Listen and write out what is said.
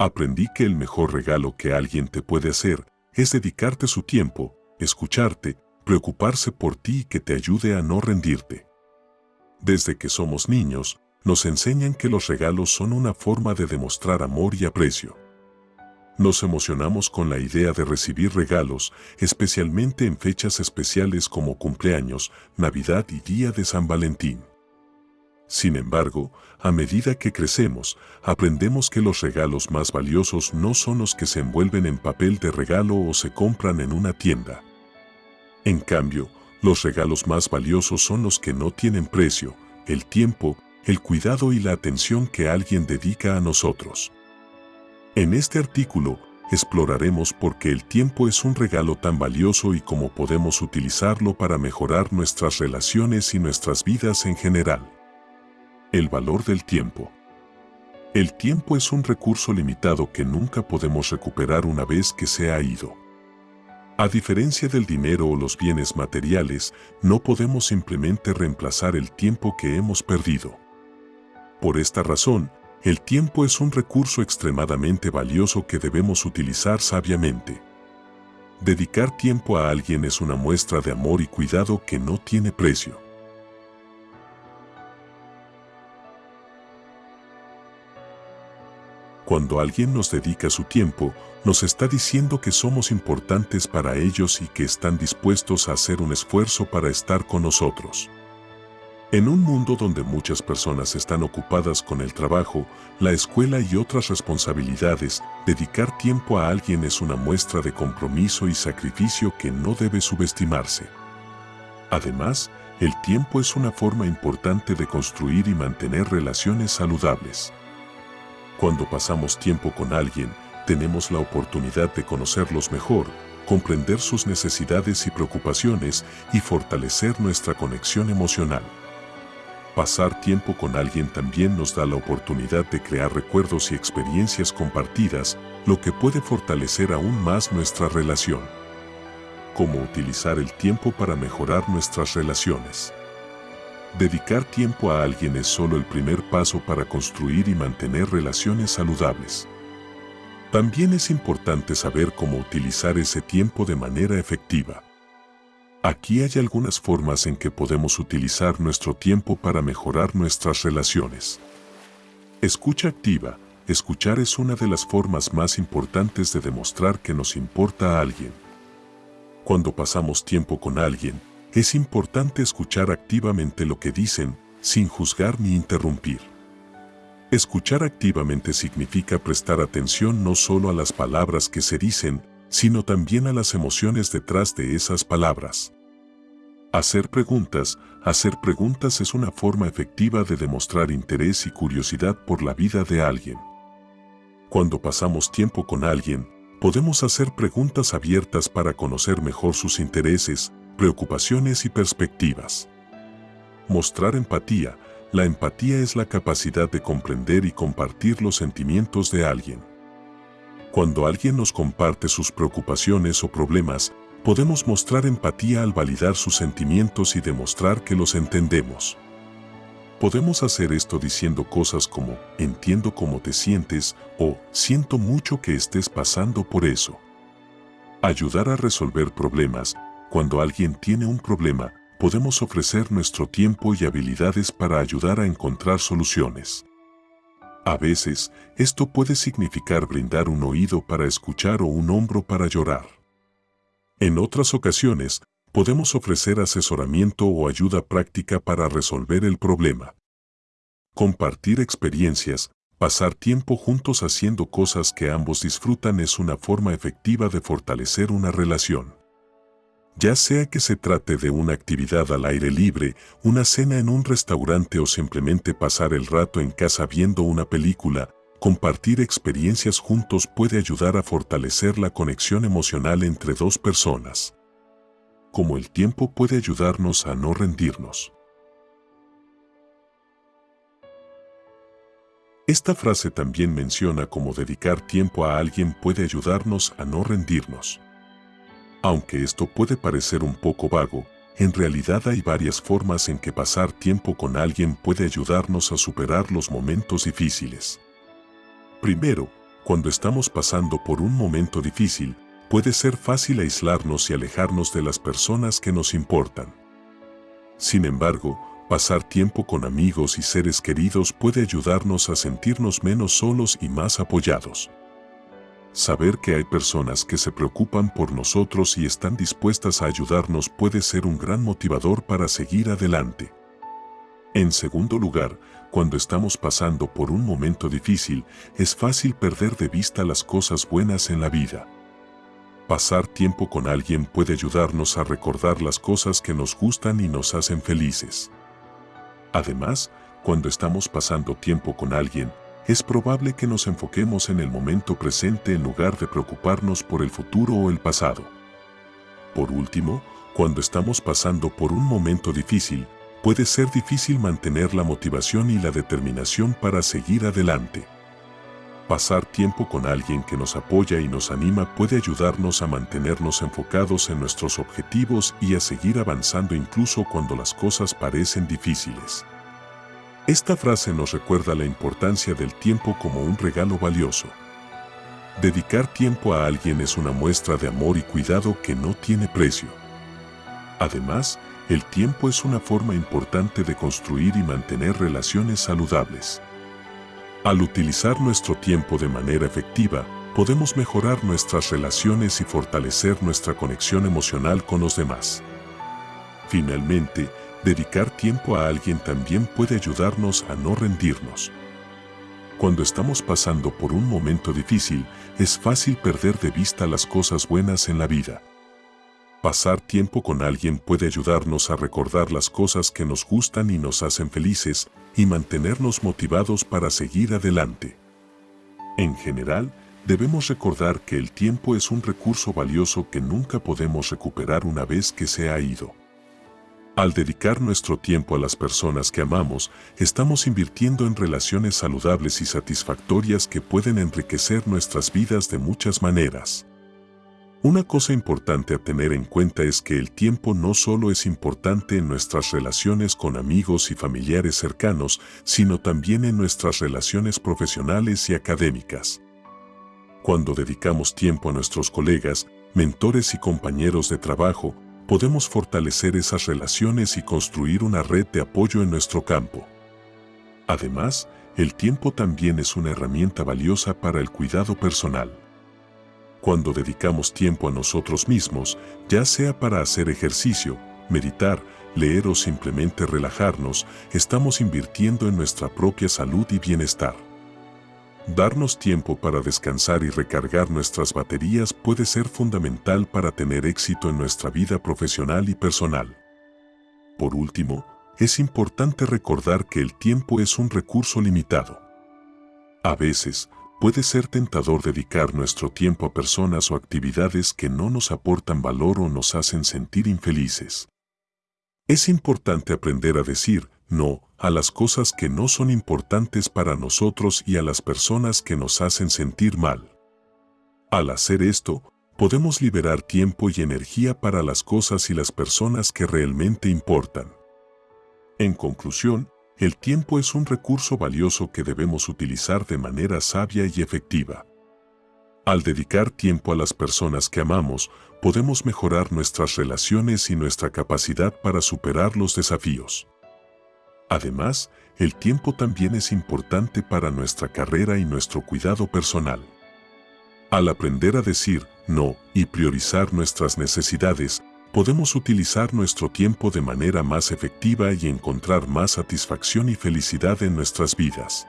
Aprendí que el mejor regalo que alguien te puede hacer es dedicarte su tiempo, escucharte, preocuparse por ti y que te ayude a no rendirte. Desde que somos niños, nos enseñan que los regalos son una forma de demostrar amor y aprecio. Nos emocionamos con la idea de recibir regalos, especialmente en fechas especiales como cumpleaños, Navidad y Día de San Valentín. Sin embargo, a medida que crecemos, aprendemos que los regalos más valiosos no son los que se envuelven en papel de regalo o se compran en una tienda. En cambio, los regalos más valiosos son los que no tienen precio, el tiempo, el cuidado y la atención que alguien dedica a nosotros. En este artículo, exploraremos por qué el tiempo es un regalo tan valioso y cómo podemos utilizarlo para mejorar nuestras relaciones y nuestras vidas en general. El valor del tiempo. El tiempo es un recurso limitado que nunca podemos recuperar una vez que se ha ido. A diferencia del dinero o los bienes materiales, no podemos simplemente reemplazar el tiempo que hemos perdido. Por esta razón, el tiempo es un recurso extremadamente valioso que debemos utilizar sabiamente. Dedicar tiempo a alguien es una muestra de amor y cuidado que no tiene precio. Cuando alguien nos dedica su tiempo, nos está diciendo que somos importantes para ellos y que están dispuestos a hacer un esfuerzo para estar con nosotros. En un mundo donde muchas personas están ocupadas con el trabajo, la escuela y otras responsabilidades, dedicar tiempo a alguien es una muestra de compromiso y sacrificio que no debe subestimarse. Además, el tiempo es una forma importante de construir y mantener relaciones saludables. Cuando pasamos tiempo con alguien, tenemos la oportunidad de conocerlos mejor, comprender sus necesidades y preocupaciones y fortalecer nuestra conexión emocional. Pasar tiempo con alguien también nos da la oportunidad de crear recuerdos y experiencias compartidas, lo que puede fortalecer aún más nuestra relación. Cómo utilizar el tiempo para mejorar nuestras relaciones. Dedicar tiempo a alguien es solo el primer paso para construir y mantener relaciones saludables. También es importante saber cómo utilizar ese tiempo de manera efectiva. Aquí hay algunas formas en que podemos utilizar nuestro tiempo para mejorar nuestras relaciones. Escucha activa. Escuchar es una de las formas más importantes de demostrar que nos importa a alguien. Cuando pasamos tiempo con alguien, es importante escuchar activamente lo que dicen, sin juzgar ni interrumpir. Escuchar activamente significa prestar atención no solo a las palabras que se dicen, sino también a las emociones detrás de esas palabras. Hacer preguntas. Hacer preguntas es una forma efectiva de demostrar interés y curiosidad por la vida de alguien. Cuando pasamos tiempo con alguien, podemos hacer preguntas abiertas para conocer mejor sus intereses, preocupaciones y perspectivas. Mostrar empatía. La empatía es la capacidad de comprender y compartir los sentimientos de alguien. Cuando alguien nos comparte sus preocupaciones o problemas, podemos mostrar empatía al validar sus sentimientos y demostrar que los entendemos. Podemos hacer esto diciendo cosas como, entiendo cómo te sientes o siento mucho que estés pasando por eso. Ayudar a resolver problemas cuando alguien tiene un problema, podemos ofrecer nuestro tiempo y habilidades para ayudar a encontrar soluciones. A veces, esto puede significar brindar un oído para escuchar o un hombro para llorar. En otras ocasiones, podemos ofrecer asesoramiento o ayuda práctica para resolver el problema. Compartir experiencias, pasar tiempo juntos haciendo cosas que ambos disfrutan es una forma efectiva de fortalecer una relación. Ya sea que se trate de una actividad al aire libre, una cena en un restaurante o simplemente pasar el rato en casa viendo una película, compartir experiencias juntos puede ayudar a fortalecer la conexión emocional entre dos personas. Como el tiempo puede ayudarnos a no rendirnos. Esta frase también menciona cómo dedicar tiempo a alguien puede ayudarnos a no rendirnos. Aunque esto puede parecer un poco vago, en realidad hay varias formas en que pasar tiempo con alguien puede ayudarnos a superar los momentos difíciles. Primero, cuando estamos pasando por un momento difícil, puede ser fácil aislarnos y alejarnos de las personas que nos importan. Sin embargo, pasar tiempo con amigos y seres queridos puede ayudarnos a sentirnos menos solos y más apoyados. Saber que hay personas que se preocupan por nosotros y están dispuestas a ayudarnos puede ser un gran motivador para seguir adelante. En segundo lugar, cuando estamos pasando por un momento difícil, es fácil perder de vista las cosas buenas en la vida. Pasar tiempo con alguien puede ayudarnos a recordar las cosas que nos gustan y nos hacen felices. Además, cuando estamos pasando tiempo con alguien, es probable que nos enfoquemos en el momento presente en lugar de preocuparnos por el futuro o el pasado. Por último, cuando estamos pasando por un momento difícil, puede ser difícil mantener la motivación y la determinación para seguir adelante. Pasar tiempo con alguien que nos apoya y nos anima puede ayudarnos a mantenernos enfocados en nuestros objetivos y a seguir avanzando incluso cuando las cosas parecen difíciles. Esta frase nos recuerda la importancia del tiempo como un regalo valioso. Dedicar tiempo a alguien es una muestra de amor y cuidado que no tiene precio. Además, el tiempo es una forma importante de construir y mantener relaciones saludables. Al utilizar nuestro tiempo de manera efectiva, podemos mejorar nuestras relaciones y fortalecer nuestra conexión emocional con los demás. Finalmente, dedicar tiempo a alguien también puede ayudarnos a no rendirnos. Cuando estamos pasando por un momento difícil, es fácil perder de vista las cosas buenas en la vida. Pasar tiempo con alguien puede ayudarnos a recordar las cosas que nos gustan y nos hacen felices y mantenernos motivados para seguir adelante. En general, debemos recordar que el tiempo es un recurso valioso que nunca podemos recuperar una vez que se ha ido. Al dedicar nuestro tiempo a las personas que amamos, estamos invirtiendo en relaciones saludables y satisfactorias que pueden enriquecer nuestras vidas de muchas maneras. Una cosa importante a tener en cuenta es que el tiempo no solo es importante en nuestras relaciones con amigos y familiares cercanos, sino también en nuestras relaciones profesionales y académicas. Cuando dedicamos tiempo a nuestros colegas, mentores y compañeros de trabajo, podemos fortalecer esas relaciones y construir una red de apoyo en nuestro campo. Además, el tiempo también es una herramienta valiosa para el cuidado personal. Cuando dedicamos tiempo a nosotros mismos, ya sea para hacer ejercicio, meditar, leer o simplemente relajarnos, estamos invirtiendo en nuestra propia salud y bienestar. Darnos tiempo para descansar y recargar nuestras baterías puede ser fundamental para tener éxito en nuestra vida profesional y personal. Por último, es importante recordar que el tiempo es un recurso limitado. A veces, puede ser tentador dedicar nuestro tiempo a personas o actividades que no nos aportan valor o nos hacen sentir infelices. Es importante aprender a decir no a las cosas que no son importantes para nosotros y a las personas que nos hacen sentir mal. Al hacer esto, podemos liberar tiempo y energía para las cosas y las personas que realmente importan. En conclusión, el tiempo es un recurso valioso que debemos utilizar de manera sabia y efectiva. Al dedicar tiempo a las personas que amamos, podemos mejorar nuestras relaciones y nuestra capacidad para superar los desafíos. Además, el tiempo también es importante para nuestra carrera y nuestro cuidado personal. Al aprender a decir no y priorizar nuestras necesidades, podemos utilizar nuestro tiempo de manera más efectiva y encontrar más satisfacción y felicidad en nuestras vidas.